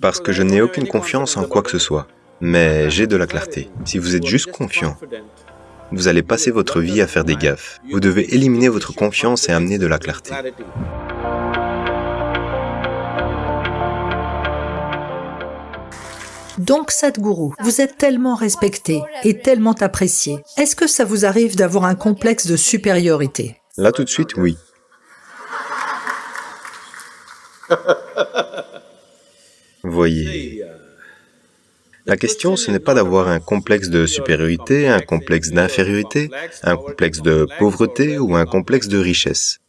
Parce que je n'ai aucune confiance en quoi que ce soit, mais j'ai de la clarté. Si vous êtes juste confiant, vous allez passer votre vie à faire des gaffes. Vous devez éliminer votre confiance et amener de la clarté. Donc Sadhguru, vous êtes tellement respecté et tellement apprécié. Est-ce que ça vous arrive d'avoir un complexe de supériorité? Là tout de suite, oui. Voyez, la question, ce n'est pas d'avoir un complexe de supériorité, un complexe d'infériorité, un complexe de pauvreté ou un complexe de richesse.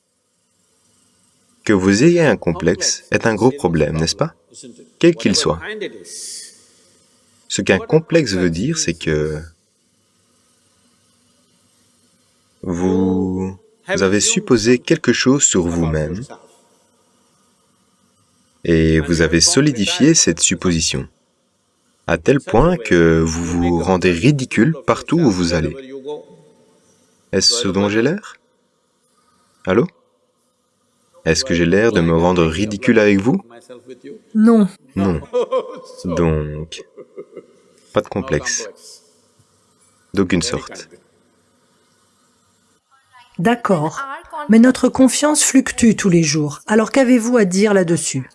Que vous ayez un complexe est un gros problème, n'est-ce pas? Quel qu'il soit. Ce qu'un complexe veut dire, c'est que vous avez supposé quelque chose sur vous-même et vous avez solidifié cette supposition, à tel point que vous vous rendez ridicule partout où vous allez. Est-ce ce dont j'ai l'air? Allô? Est-ce que j'ai l'air de me rendre ridicule avec vous? Non. Non. Donc, pas de complexe, d'aucune sorte. D'accord. Mais notre confiance fluctue tous les jours. Alors qu'avez-vous à dire là-dessus?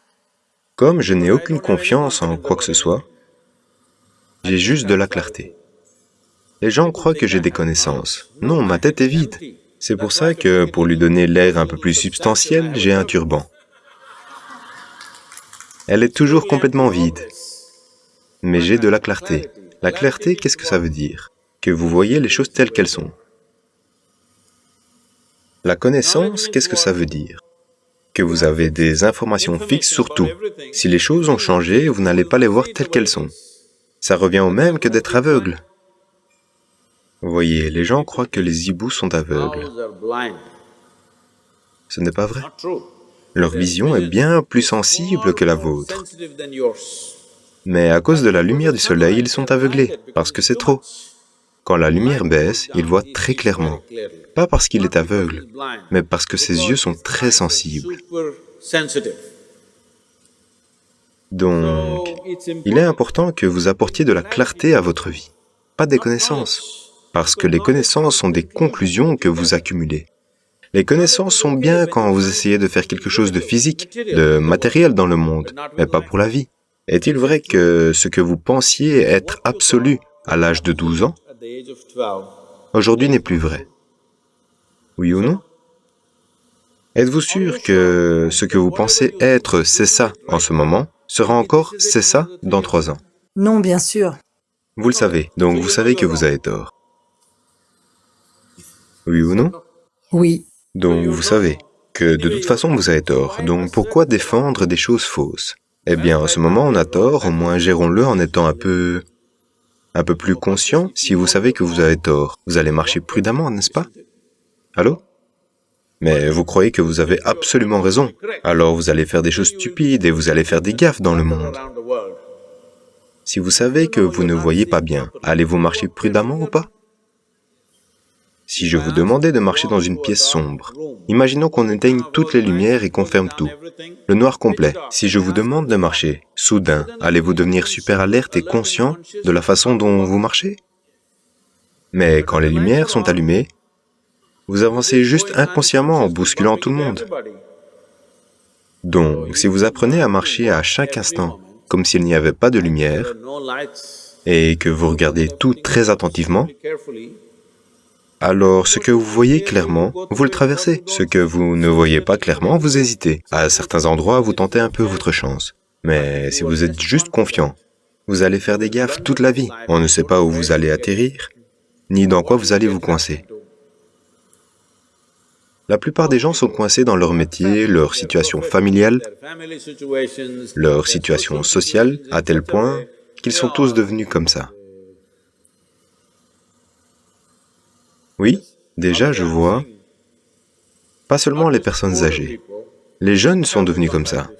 Comme je n'ai aucune confiance en quoi que ce soit, j'ai juste de la clarté. Les gens croient que j'ai des connaissances. Non, ma tête est vide. C'est pour ça que, pour lui donner l'air un peu plus substantiel, j'ai un turban. Elle est toujours complètement vide mais j'ai de la clarté. La clarté, qu'est-ce que ça veut dire? Que vous voyez les choses telles qu'elles sont. La connaissance, qu'est-ce que ça veut dire? Que vous avez des informations fixes sur tout. Si les choses ont changé, vous n'allez pas les voir telles qu'elles sont. Ça revient au même que d'être aveugle. Voyez, les gens croient que les hiboux sont aveugles. Ce n'est pas vrai. Leur vision est bien plus sensible que la vôtre. Mais à cause de la lumière du soleil, ils sont aveuglés, parce que c'est trop. Quand la lumière baisse, il voit très clairement. Pas parce qu'il est aveugle, mais parce que ses yeux sont très sensibles. Donc, il est important que vous apportiez de la clarté à votre vie, pas des connaissances, parce que les connaissances sont des conclusions que vous accumulez. Les connaissances sont bien quand vous essayez de faire quelque chose de physique, de matériel dans le monde, mais pas pour la vie. Est-il vrai que ce que vous pensiez être absolu à l'âge de 12 ans, aujourd'hui n'est plus vrai. Oui ou non? Êtes-vous sûr que ce que vous pensez être c'est ça en ce moment? Sera encore c'est ça dans trois ans? Non, bien sûr. Vous le savez, donc vous savez que vous avez tort. Oui ou non? Oui. Donc vous savez que de toute façon vous avez tort, donc pourquoi défendre des choses fausses? Eh bien, en ce moment, on a tort, au moins gérons-le en étant un peu... un peu plus conscient. Si vous savez que vous avez tort, vous allez marcher prudemment, n'est-ce pas? Allô? Mais vous croyez que vous avez absolument raison. Alors vous allez faire des choses stupides et vous allez faire des gaffes dans le monde. Si vous savez que vous ne voyez pas bien, allez-vous marcher prudemment ou pas? Si je vous demandais de marcher dans une pièce sombre, imaginons qu'on éteigne toutes les lumières et qu'on ferme tout, le noir complet. Si je vous demande de marcher, soudain, allez-vous devenir super alerte et conscient de la façon dont vous marchez? Mais quand les lumières sont allumées, vous avancez juste inconsciemment en bousculant tout le monde. Donc, si vous apprenez à marcher à chaque instant, comme s'il n'y avait pas de lumière, et que vous regardez tout très attentivement, alors ce que vous voyez clairement, vous le traversez. Ce que vous ne voyez pas clairement, vous hésitez. À certains endroits, vous tentez un peu votre chance. Mais si vous êtes juste confiant, vous allez faire des gaffes toute la vie. On ne sait pas où vous allez atterrir, ni dans quoi vous allez vous coincer. La plupart des gens sont coincés dans leur métier, leur situation familiale, leur situation sociale, à tel point qu'ils sont tous devenus comme ça. Oui, déjà je vois, pas seulement les personnes âgées, les jeunes sont devenus comme ça.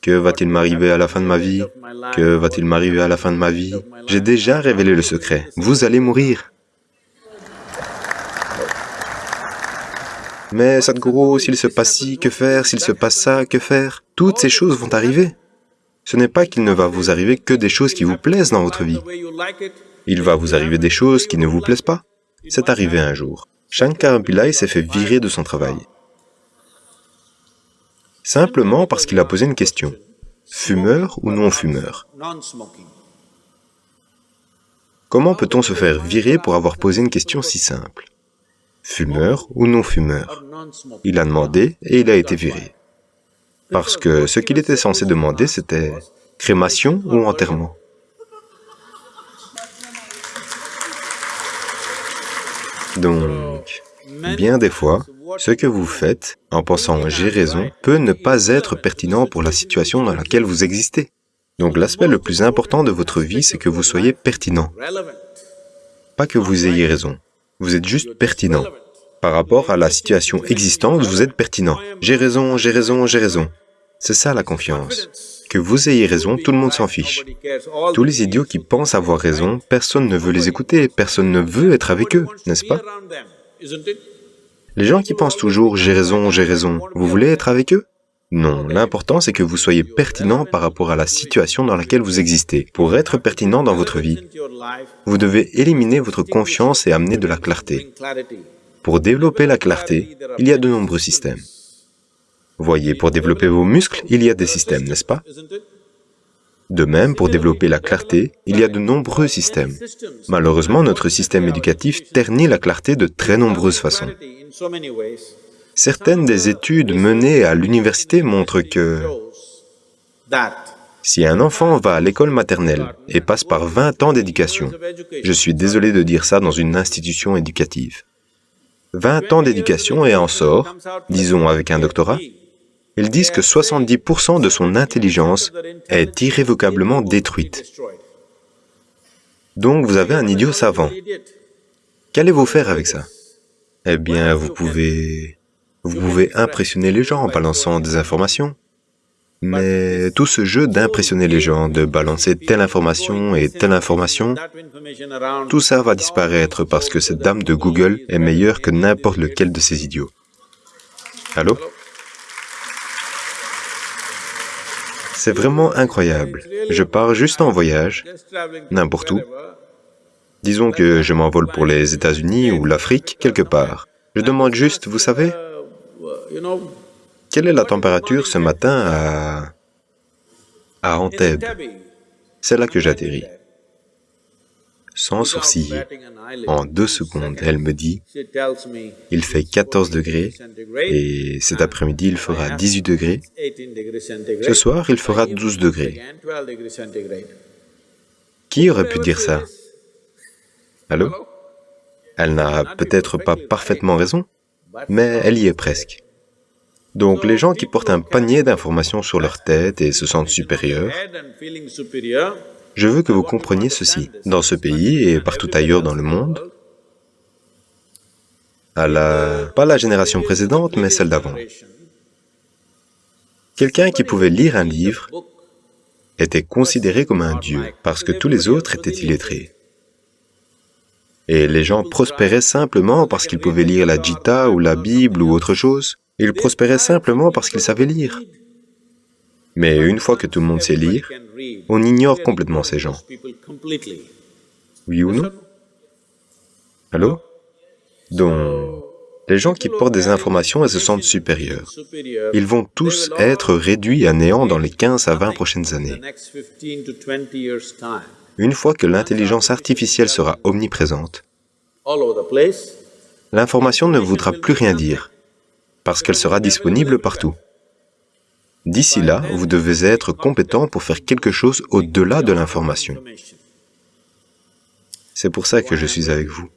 Que va-t-il m'arriver à la fin de ma vie? Que va-t-il m'arriver à la fin de ma vie? J'ai déjà révélé le secret. Vous allez mourir. Mais Sadhguru, s'il se passe ci, que faire? S'il se passe ça, que faire? Toutes ces choses vont arriver. Ce n'est pas qu'il ne va vous arriver que des choses qui vous plaisent dans votre vie. Il va vous arriver des choses qui ne vous plaisent pas. C'est arrivé un jour. Shankar Pillai s'est fait virer de son travail. Simplement parce qu'il a posé une question. Fumeur ou non fumeur Comment peut-on se faire virer pour avoir posé une question si simple? Fumeur ou non fumeur Il a demandé et il a été viré. Parce que ce qu'il était censé demander, c'était crémation ou enterrement. Donc, bien des fois, ce que vous faites, en pensant « j'ai raison », peut ne pas être pertinent pour la situation dans laquelle vous existez. Donc l'aspect le plus important de votre vie, c'est que vous soyez pertinent. Pas que vous ayez raison, vous êtes juste pertinent. Par rapport à la situation existante, vous êtes pertinent. J'ai raison, j'ai raison, j'ai raison. C'est ça la confiance. Que vous ayez raison, tout le monde s'en fiche. Tous les idiots qui pensent avoir raison, personne ne veut les écouter, personne ne veut être avec eux, n'est-ce pas? Les gens qui pensent toujours « j'ai raison, j'ai raison », vous voulez être avec eux? Non, l'important c'est que vous soyez pertinent par rapport à la situation dans laquelle vous existez. Pour être pertinent dans votre vie, vous devez éliminer votre confiance et amener de la clarté. Pour développer la clarté, il y a de nombreux systèmes. Voyez, pour développer vos muscles, il y a des systèmes, n'est-ce pas? De même, pour développer la clarté, il y a de nombreux systèmes. Malheureusement, notre système éducatif ternit la clarté de très nombreuses façons. Certaines des études menées à l'université montrent que si un enfant va à l'école maternelle et passe par 20 ans d'éducation, je suis désolé de dire ça dans une institution éducative, 20 ans d'éducation et en sort, disons avec un doctorat, ils disent que 70% de son intelligence est irrévocablement détruite. Donc vous avez un idiot savant. Qu'allez-vous faire avec ça? Eh bien, vous pouvez vous pouvez impressionner les gens en balançant des informations. Mais tout ce jeu d'impressionner les gens, de balancer telle information et telle information, tout ça va disparaître parce que cette dame de Google est meilleure que n'importe lequel de ces idiots. Allô? C'est vraiment incroyable. Je pars juste en voyage, n'importe où. Disons que je m'envole pour les États-Unis ou l'Afrique, quelque part. Je demande juste, vous savez, quelle est la température ce matin à... à C'est là que j'atterris. Sans sourciller, en deux secondes, elle me dit, il fait 14 degrés et cet après-midi il fera 18 degrés. Ce soir, il fera 12 degrés. Qui aurait pu dire ça? Allô? Elle n'a peut-être pas parfaitement raison, mais elle y est presque. Donc les gens qui portent un panier d'informations sur leur tête et se sentent supérieurs, je veux que vous compreniez ceci. Dans ce pays et partout ailleurs dans le monde, à la... pas la génération précédente, mais celle d'avant, quelqu'un qui pouvait lire un livre était considéré comme un dieu, parce que tous les autres étaient illettrés. Et les gens prospéraient simplement parce qu'ils pouvaient lire la Gita ou la Bible ou autre chose. Ils prospéraient simplement parce qu'ils savaient lire. Mais une fois que tout le monde sait lire, on ignore complètement ces gens. Oui ou non? Allô? Donc, les gens qui portent des informations et se sentent supérieurs, ils vont tous être réduits à néant dans les 15 à 20 prochaines années. Une fois que l'intelligence artificielle sera omniprésente, l'information ne voudra plus rien dire parce qu'elle sera disponible partout. D'ici là, vous devez être compétent pour faire quelque chose au-delà de l'information. C'est pour ça que je suis avec vous.